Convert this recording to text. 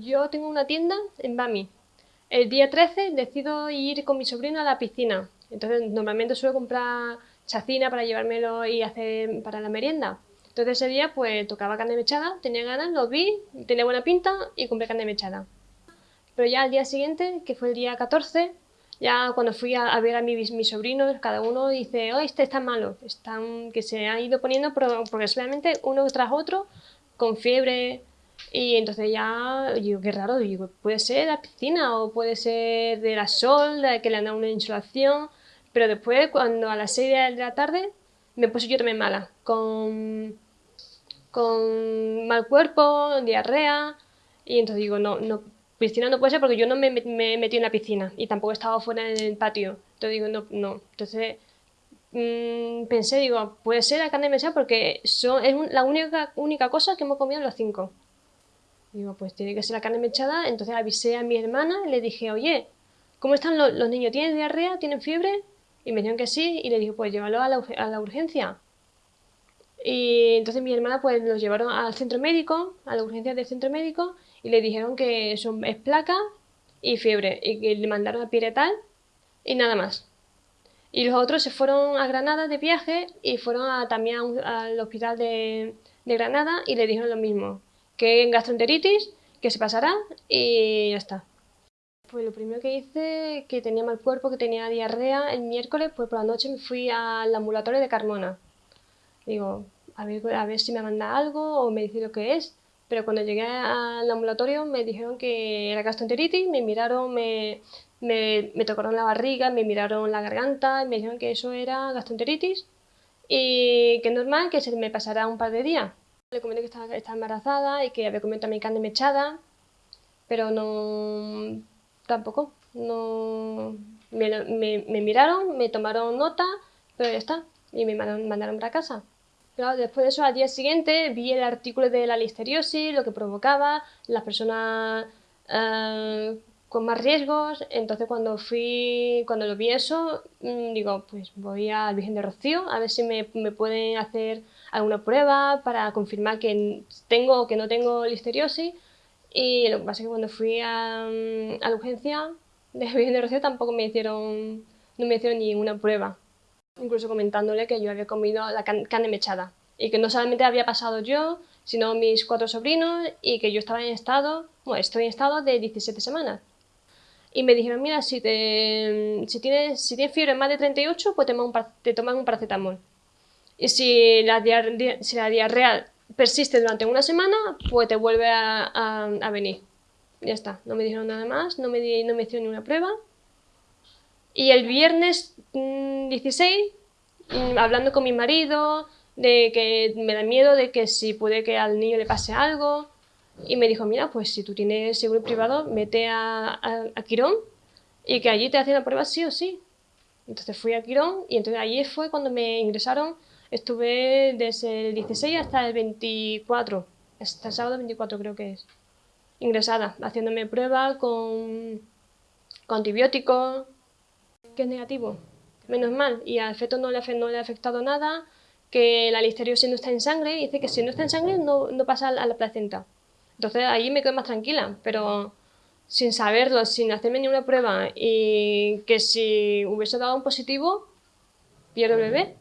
Yo tengo una tienda en Bami. El día 13 decido ir con mi sobrino a la piscina. Entonces normalmente suelo comprar chacina para llevármelo y hacer para la merienda. Entonces ese día pues tocaba carne mechada, tenía ganas, lo vi, tenía buena pinta y compré carne mechada. Pero ya al día siguiente, que fue el día 14, ya cuando fui a, ver a mis, mis, sobrinos, cada uno dice, oh, este está malo, están, que se han ido poniendo progresivamente uno tras otro, con fiebre, y entonces ya, digo, qué raro, digo, puede ser la piscina o puede ser de la sol, que le han dado una insolación, pero después, cuando a las 6 de la tarde, me puse yo también mala, con, con mal cuerpo, diarrea, y entonces digo, no, no, piscina no puede ser porque yo no me, me metí en la piscina y tampoco estaba fuera en el patio. Entonces digo, no, no. Entonces mmm, pensé, digo, puede ser la carne mesa porque son, es la única, única cosa que hemos comido los cinco. Digo, pues tiene que ser la carne mechada. Entonces avisé a mi hermana y le dije, oye, ¿cómo están los, niños? ¿Tienen diarrea? ¿Tienen fiebre? Y me dijeron que sí. Y le dije, pues llévalo a la, a urgencia. Y entonces mi hermana pues los llevaron al centro médico, a la urgencia del centro médico, y le dijeron que son, es placa y fiebre, y que le mandaron a Piretal y nada más. Y los otros se fueron a Granada de viaje y fueron también al hospital de Granada y le dijeron lo mismo, que en gastroenteritis, que se pasará y ya está. Pues lo primero que hice, que tenía mal cuerpo, que tenía diarrea, el miércoles, pues por la noche me fui al ambulatorio de Carmona. Digo, a ver, a ver si me manda algo o me dice lo que es. Pero cuando llegué al ambulatorio me dijeron que era gastroenteritis, me miraron, me, me, me tocaron la barriga, me miraron la garganta y me dijeron que eso era gastroenteritis y que es normal que se me pasará un par de días. Le comenté que estaba, embarazada y que había comido también carne mechada, pero no... tampoco. No... Me, me, me miraron, me tomaron nota, pero ya está. Y me mandaron, mandaron para casa. Claro, después de eso, al día siguiente, vi el artículo de la listeriosis, lo que provocaba, las personas eh, con más riesgos. Entonces, cuando fui, cuando lo vi eso, mm, digo, pues voy al Virgen de Rocío a ver si me, me pueden hacer alguna prueba para confirmar que tengo o que no tengo listeriosis. Y lo que pasa es que cuando fui a, mm, a la urgencia de Virgen de Rocío tampoco me hicieron, no me hicieron ninguna prueba. Incluso comentándole que yo había comido la carne mechada. Y que no solamente había pasado yo, sino mis cuatro sobrinos y que yo estaba en estado, bueno, estoy en estado de 17 semanas. Y me dijeron, mira, si, te, si, tienes, si tienes fiebre más de 38, pues te, un, te toman un paracetamol. Y si la, diarrea persiste durante una semana, pues te vuelve a, a, venir. Ya está, no me dijeron nada más, no me, di, no me hicieron ninguna prueba. Y el viernes 16, mm, mm, hablando con mi marido, de que me da miedo de que si puede que al niño le pase algo, y me dijo, mira, pues si tú tienes seguro privado, mete a, a Quirón y que allí te hacen la prueba sí o sí. Entonces fui a Quirón y entonces allí fue cuando me ingresaron Estuve desde el 16 hasta el 24, hasta el sábado 24 creo que es, ingresada, haciéndome pruebas con, con antibióticos, que es negativo, menos mal, y al feto no le, no le ha afectado nada, que la listeriosis no está en sangre, dice que si no está en sangre no, no pasa a la placenta. Entonces ahí me quedo más tranquila, pero sin saberlo, sin hacerme ninguna prueba, y que si hubiese dado un positivo, pierdo el bebé.